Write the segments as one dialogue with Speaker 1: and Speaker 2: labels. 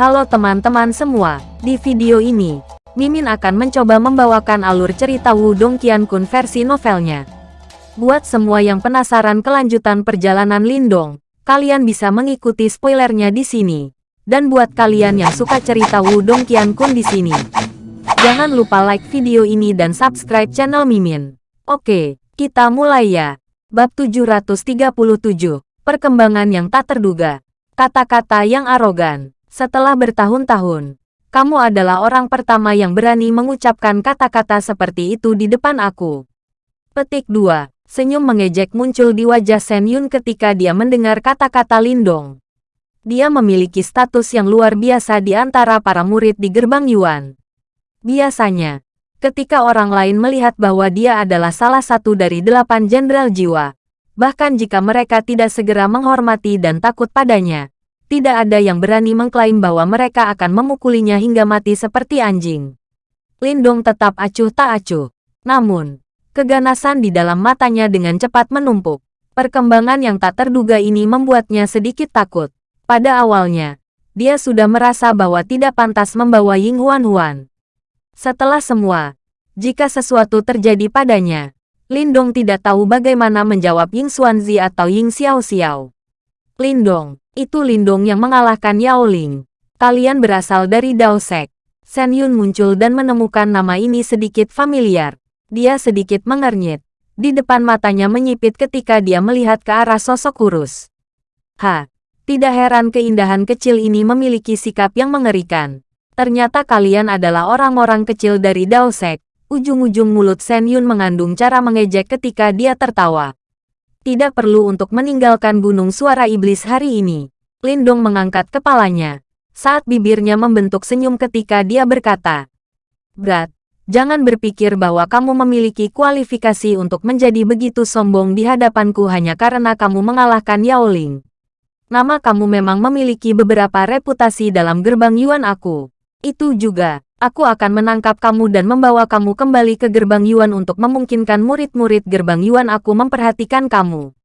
Speaker 1: Halo teman-teman semua, di video ini, Mimin akan mencoba membawakan alur cerita Wudong Qiankun versi novelnya. Buat semua yang penasaran kelanjutan perjalanan Lindong, kalian bisa mengikuti spoilernya di sini. Dan buat kalian yang suka cerita Wudong Qiankun di sini, jangan lupa like video ini dan subscribe channel Mimin. Oke, kita mulai ya. Bab 737, Perkembangan yang tak terduga. Kata-kata yang arogan. Setelah bertahun-tahun, kamu adalah orang pertama yang berani mengucapkan kata-kata seperti itu di depan aku. Petik 2. Senyum mengejek muncul di wajah Sen Yun ketika dia mendengar kata-kata Lindong. Dia memiliki status yang luar biasa di antara para murid di gerbang Yuan. Biasanya, ketika orang lain melihat bahwa dia adalah salah satu dari delapan jenderal jiwa, bahkan jika mereka tidak segera menghormati dan takut padanya, tidak ada yang berani mengklaim bahwa mereka akan memukulinya hingga mati seperti anjing. Lindong tetap acuh tak acuh. Namun, keganasan di dalam matanya dengan cepat menumpuk. Perkembangan yang tak terduga ini membuatnya sedikit takut. Pada awalnya, dia sudah merasa bahwa tidak pantas membawa Ying Huan Huan. Setelah semua, jika sesuatu terjadi padanya, Lindong tidak tahu bagaimana menjawab Ying Xuanzi atau Ying Xiao Xiao. Lindong, itu Lindong yang mengalahkan Yao Ling. Kalian berasal dari Dao Sek. Sen Yun muncul dan menemukan nama ini sedikit familiar. Dia sedikit mengernyit. Di depan matanya menyipit ketika dia melihat ke arah sosok kurus. Ha, tidak heran keindahan kecil ini memiliki sikap yang mengerikan. Ternyata kalian adalah orang-orang kecil dari Dao Sek. Ujung-ujung mulut Sen Yun mengandung cara mengejek ketika dia tertawa. Tidak perlu untuk meninggalkan gunung suara iblis hari ini. Lindong mengangkat kepalanya. Saat bibirnya membentuk senyum ketika dia berkata, Berat, jangan berpikir bahwa kamu memiliki kualifikasi untuk menjadi begitu sombong di hadapanku hanya karena kamu mengalahkan Yao Ling. Nama kamu memang memiliki beberapa reputasi dalam gerbang Yuan aku. Itu juga, Aku akan menangkap kamu dan membawa kamu kembali ke gerbang Yuan untuk memungkinkan murid-murid gerbang Yuan aku memperhatikan kamu.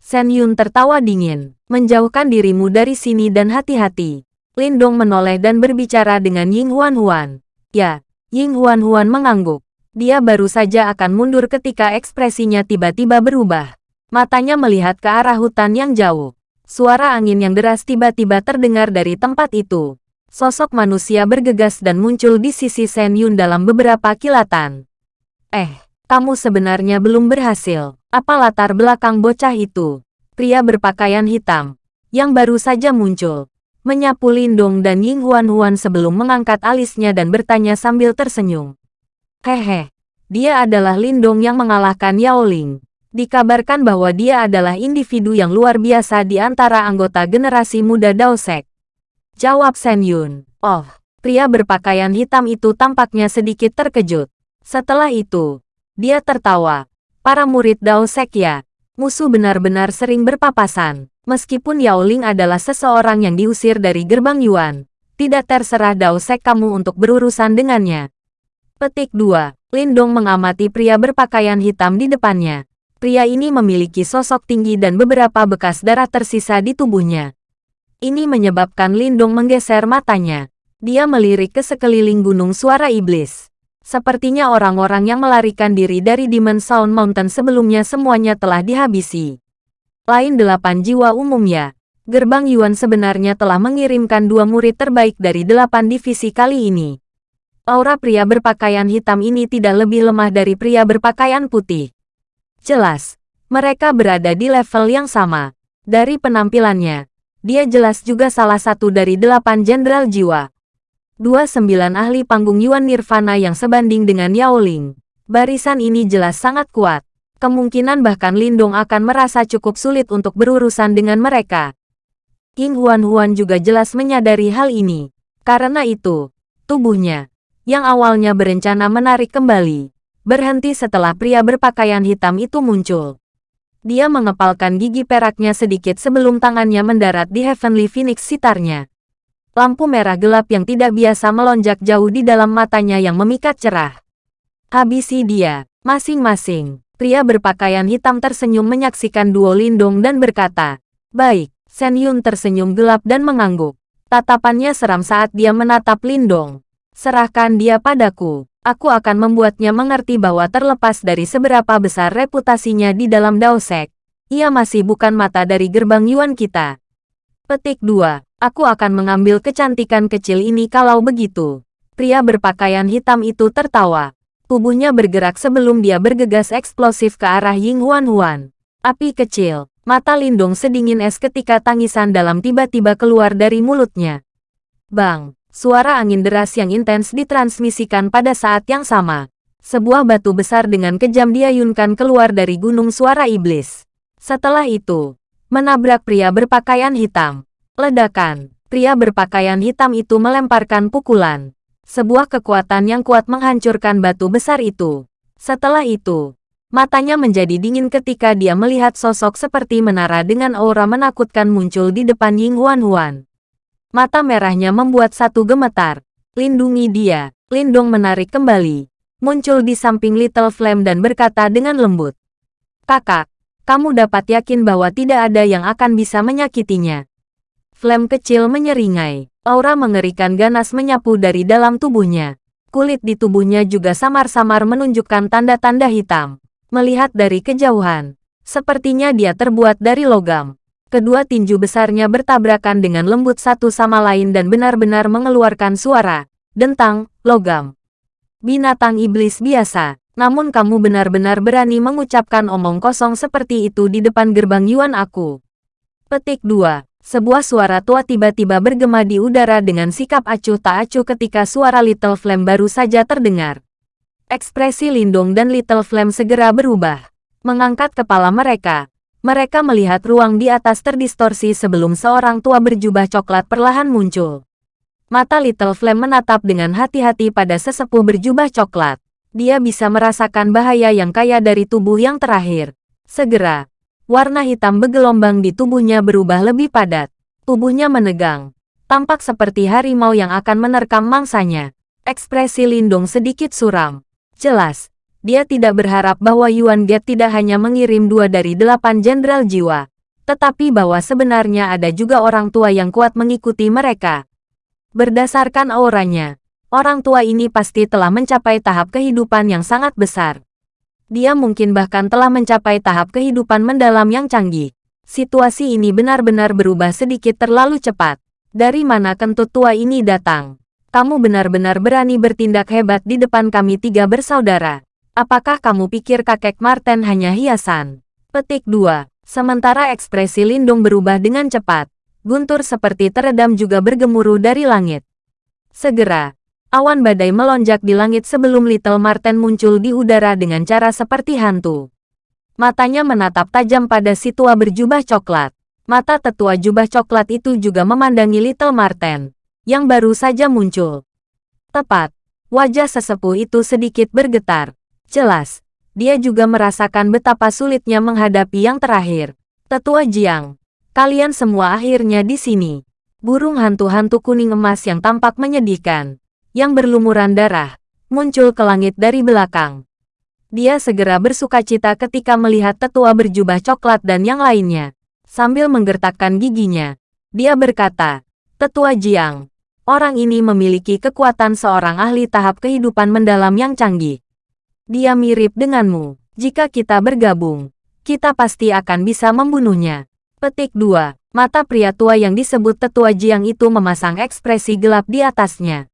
Speaker 1: Sen Yun tertawa dingin. Menjauhkan dirimu dari sini dan hati-hati. Lindong menoleh dan berbicara dengan Ying Huan Huan. Ya, Ying Huan Huan mengangguk. Dia baru saja akan mundur ketika ekspresinya tiba-tiba berubah. Matanya melihat ke arah hutan yang jauh. Suara angin yang deras tiba-tiba terdengar dari tempat itu. Sosok manusia bergegas dan muncul di sisi Sen Yun dalam beberapa kilatan. Eh, kamu sebenarnya belum berhasil. Apa latar belakang bocah itu? Pria berpakaian hitam, yang baru saja muncul, menyapu Lindong dan Ying Huan Huan sebelum mengangkat alisnya dan bertanya sambil tersenyum. Hehe, dia adalah Lindong yang mengalahkan Yao Ling. Dikabarkan bahwa dia adalah individu yang luar biasa di antara anggota generasi muda Dao Sek. Jawab Sen Yun. Oh, pria berpakaian hitam itu tampaknya sedikit terkejut. Setelah itu, dia tertawa. Para murid Dao Sek ya, musuh benar-benar sering berpapasan. Meskipun Yao Ling adalah seseorang yang diusir dari gerbang Yuan, tidak terserah Dao Sek kamu untuk berurusan dengannya. Petik 2. Lindong mengamati pria berpakaian hitam di depannya. Pria ini memiliki sosok tinggi dan beberapa bekas darah tersisa di tubuhnya. Ini menyebabkan Lindong menggeser matanya. Dia melirik ke sekeliling gunung suara iblis. Sepertinya orang-orang yang melarikan diri dari Demon Sound Mountain sebelumnya semuanya telah dihabisi. Lain delapan jiwa umumnya, Gerbang Yuan sebenarnya telah mengirimkan dua murid terbaik dari delapan divisi kali ini. Aura pria berpakaian hitam ini tidak lebih lemah dari pria berpakaian putih. Jelas, mereka berada di level yang sama. Dari penampilannya, dia jelas juga salah satu dari delapan jenderal jiwa. Dua sembilan ahli panggung Yuan Nirvana yang sebanding dengan Yao Ling. Barisan ini jelas sangat kuat. Kemungkinan bahkan Lindong akan merasa cukup sulit untuk berurusan dengan mereka. King Huan Huan juga jelas menyadari hal ini. Karena itu, tubuhnya, yang awalnya berencana menarik kembali, berhenti setelah pria berpakaian hitam itu muncul. Dia mengepalkan gigi peraknya sedikit sebelum tangannya mendarat di Heavenly Phoenix sitarnya. Lampu merah gelap yang tidak biasa melonjak jauh di dalam matanya yang memikat cerah. Habisi dia, masing-masing. Pria berpakaian hitam tersenyum menyaksikan duo Lindong dan berkata, Baik, Sen Yun tersenyum gelap dan mengangguk. Tatapannya seram saat dia menatap Lindong. Serahkan dia padaku. Aku akan membuatnya mengerti bahwa terlepas dari seberapa besar reputasinya di dalam Daosek, ia masih bukan mata dari gerbang Yuan kita. Petik 2. Aku akan mengambil kecantikan kecil ini kalau begitu. Pria berpakaian hitam itu tertawa. Tubuhnya bergerak sebelum dia bergegas eksplosif ke arah Ying Huan Huan. Api kecil, Mata Lindong sedingin es ketika tangisan dalam tiba-tiba keluar dari mulutnya. Bang! Suara angin deras yang intens ditransmisikan pada saat yang sama. Sebuah batu besar dengan kejam diayunkan keluar dari gunung suara iblis. Setelah itu, menabrak pria berpakaian hitam. Ledakan. Pria berpakaian hitam itu melemparkan pukulan. Sebuah kekuatan yang kuat menghancurkan batu besar itu. Setelah itu, Matanya menjadi dingin ketika dia melihat sosok seperti menara dengan aura menakutkan muncul di depan Ying Huan Huan. Mata merahnya membuat satu gemetar. Lindungi dia. Lindong menarik kembali. Muncul di samping Little Flame dan berkata dengan lembut. Kakak, kamu dapat yakin bahwa tidak ada yang akan bisa menyakitinya. Flame kecil menyeringai. Aura mengerikan ganas menyapu dari dalam tubuhnya. Kulit di tubuhnya juga samar-samar menunjukkan tanda-tanda hitam. Melihat dari kejauhan, sepertinya dia terbuat dari logam. Kedua tinju besarnya bertabrakan dengan lembut satu sama lain dan benar-benar mengeluarkan suara. Dentang, logam. Binatang iblis biasa, namun kamu benar-benar berani mengucapkan omong kosong seperti itu di depan gerbang Yuan aku. Petik 2. Sebuah suara tua tiba-tiba bergema di udara dengan sikap acuh tak acuh ketika suara Little Flame baru saja terdengar. Ekspresi Lindung dan Little Flame segera berubah. Mengangkat kepala mereka, mereka melihat ruang di atas terdistorsi sebelum seorang tua berjubah coklat perlahan muncul. Mata Little Flame menatap dengan hati-hati pada sesepuh berjubah coklat. Dia bisa merasakan bahaya yang kaya dari tubuh yang terakhir. Segera, warna hitam bergelombang di tubuhnya berubah lebih padat. Tubuhnya menegang, tampak seperti harimau yang akan menerkam mangsanya. Ekspresi Lindung sedikit suram. Jelas, dia tidak berharap bahwa Yuan Get tidak hanya mengirim dua dari delapan jenderal jiwa, tetapi bahwa sebenarnya ada juga orang tua yang kuat mengikuti mereka. Berdasarkan auranya, orang tua ini pasti telah mencapai tahap kehidupan yang sangat besar. Dia mungkin bahkan telah mencapai tahap kehidupan mendalam yang canggih. Situasi ini benar-benar berubah sedikit terlalu cepat. Dari mana kentut tua ini datang? kamu benar-benar berani bertindak hebat di depan kami tiga bersaudara. Apakah kamu pikir kakek Marten hanya hiasan? Petik 2. Sementara ekspresi Lindung berubah dengan cepat, guntur seperti teredam juga bergemuruh dari langit. Segera, awan badai melonjak di langit sebelum Little Marten muncul di udara dengan cara seperti hantu. Matanya menatap tajam pada si tua berjubah coklat. Mata tetua jubah coklat itu juga memandangi Little Marten yang baru saja muncul. Tepat, wajah sesepuh itu sedikit bergetar. Jelas, dia juga merasakan betapa sulitnya menghadapi yang terakhir. Tetua Jiang, kalian semua akhirnya di sini. Burung hantu-hantu kuning emas yang tampak menyedihkan, yang berlumuran darah, muncul ke langit dari belakang. Dia segera bersuka cita ketika melihat tetua berjubah coklat dan yang lainnya. Sambil menggertakkan giginya, dia berkata, Tetua Jiang, orang ini memiliki kekuatan seorang ahli tahap kehidupan mendalam yang canggih. Dia mirip denganmu. Jika kita bergabung, kita pasti akan bisa membunuhnya. Petik 2. Mata pria tua yang disebut Tetua Jiang itu memasang ekspresi gelap di atasnya.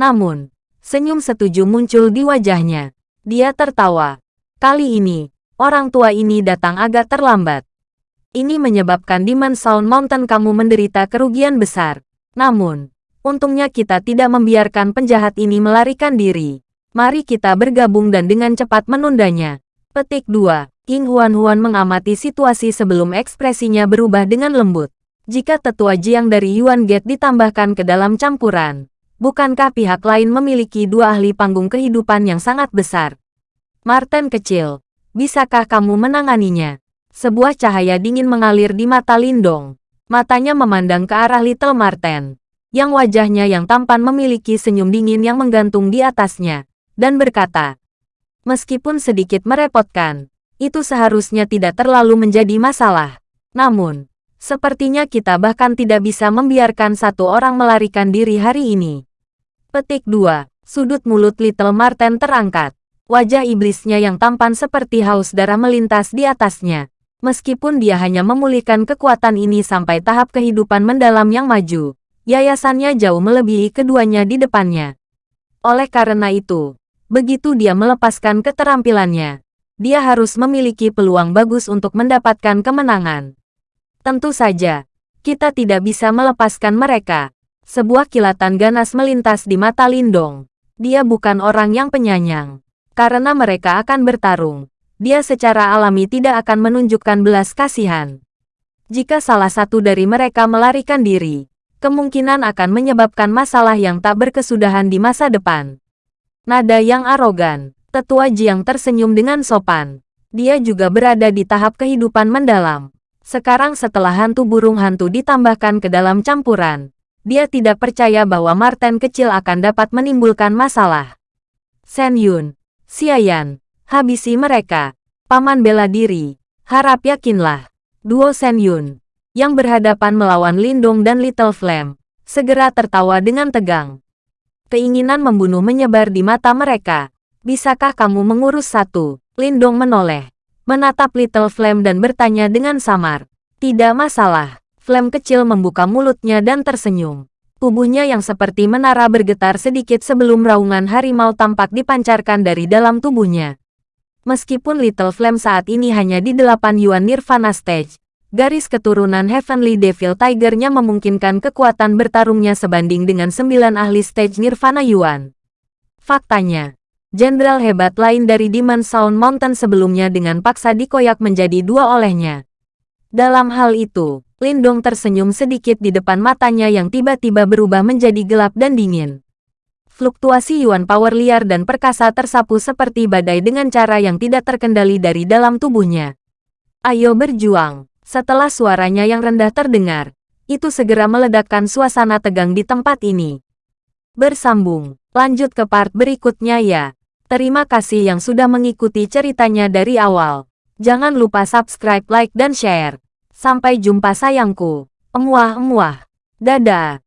Speaker 1: Namun, senyum setuju muncul di wajahnya. Dia tertawa. Kali ini, orang tua ini datang agak terlambat. Ini menyebabkan Demon Sound Mountain kamu menderita kerugian besar. Namun, untungnya kita tidak membiarkan penjahat ini melarikan diri. Mari kita bergabung dan dengan cepat menundanya. Petik 2. King Huan Huan mengamati situasi sebelum ekspresinya berubah dengan lembut. Jika tetua Jiang dari Yuan Gate ditambahkan ke dalam campuran, bukankah pihak lain memiliki dua ahli panggung kehidupan yang sangat besar? Martin kecil, bisakah kamu menanganinya? Sebuah cahaya dingin mengalir di mata Lindong. Matanya memandang ke arah Little Marten, yang wajahnya yang tampan memiliki senyum dingin yang menggantung di atasnya, dan berkata, Meskipun sedikit merepotkan, itu seharusnya tidak terlalu menjadi masalah. Namun, Sepertinya kita bahkan tidak bisa membiarkan satu orang melarikan diri hari ini. Petik 2. Sudut mulut Little Marten terangkat. Wajah iblisnya yang tampan seperti haus darah melintas di atasnya. Meskipun dia hanya memulihkan kekuatan ini sampai tahap kehidupan mendalam yang maju, yayasannya jauh melebihi keduanya di depannya. Oleh karena itu, begitu dia melepaskan keterampilannya, dia harus memiliki peluang bagus untuk mendapatkan kemenangan. Tentu saja, kita tidak bisa melepaskan mereka. Sebuah kilatan ganas melintas di mata Lindong. Dia bukan orang yang penyayang. Karena mereka akan bertarung, dia secara alami tidak akan menunjukkan belas kasihan. Jika salah satu dari mereka melarikan diri, kemungkinan akan menyebabkan masalah yang tak berkesudahan di masa depan. Nada yang arogan, tetua Jiang tersenyum dengan sopan. Dia juga berada di tahap kehidupan mendalam. Sekarang setelah hantu burung hantu ditambahkan ke dalam campuran, dia tidak percaya bahwa Marten kecil akan dapat menimbulkan masalah. Sen Yun, Xiayan, habisi mereka. Paman bela diri, harap yakinlah. Duo Sen Yun, yang berhadapan melawan Lindong dan Little Flame, segera tertawa dengan tegang. Keinginan membunuh menyebar di mata mereka. Bisakah kamu mengurus satu? Lindong menoleh menatap Little Flame dan bertanya dengan samar. Tidak masalah. Flame kecil membuka mulutnya dan tersenyum. Tubuhnya yang seperti menara bergetar sedikit sebelum raungan harimau tampak dipancarkan dari dalam tubuhnya. Meskipun Little Flame saat ini hanya di 8 Yuan Nirvana Stage, garis keturunan Heavenly Devil Tiger-nya memungkinkan kekuatan bertarungnya sebanding dengan 9 ahli stage Nirvana Yuan. Faktanya, jenderal hebat lain dari Demon Sound Mountain sebelumnya dengan paksa dikoyak menjadi dua olehnya. Dalam hal itu, Lindong tersenyum sedikit di depan matanya yang tiba-tiba berubah menjadi gelap dan dingin. Fluktuasi Yuan Power liar dan perkasa tersapu seperti badai dengan cara yang tidak terkendali dari dalam tubuhnya. Ayo berjuang. Setelah suaranya yang rendah terdengar, itu segera meledakkan suasana tegang di tempat ini. Bersambung, lanjut ke part berikutnya ya. Terima kasih yang sudah mengikuti ceritanya dari awal. Jangan lupa subscribe, like, dan share. Sampai jumpa sayangku. Emuah-emuah. Dadah.